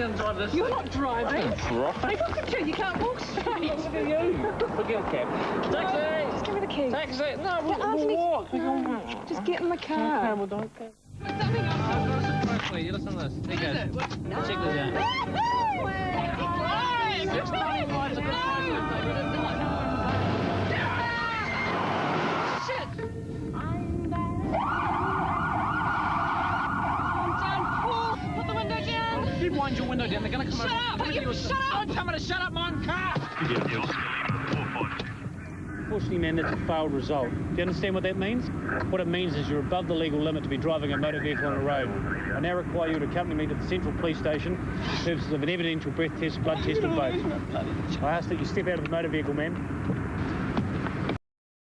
going to drive this You're not driving. Driving? Look at you, you can't walk straight. Look at you. Forget a cab. Taxi! Just give me the keys. Taxi! No, we'll, we'll walk. no, Just get in the Okay, car. well, don't go. What's something else? I've got a surprise for you. Listen to this. Here you go. Check this out. Six money wind your window down. They're going to come Shut over. up, Come into you- your- shut up. Don't tell me to shut up, my own car. Unfortunately, man, that's a failed result. Do you understand what that means? What it means is you're above the legal limit to be driving a motor vehicle on a road. I now require you to accompany me to the central police station for the purposes of an evidential breath test, blood test, and both. I ask that you step out of the motor vehicle, ma'am.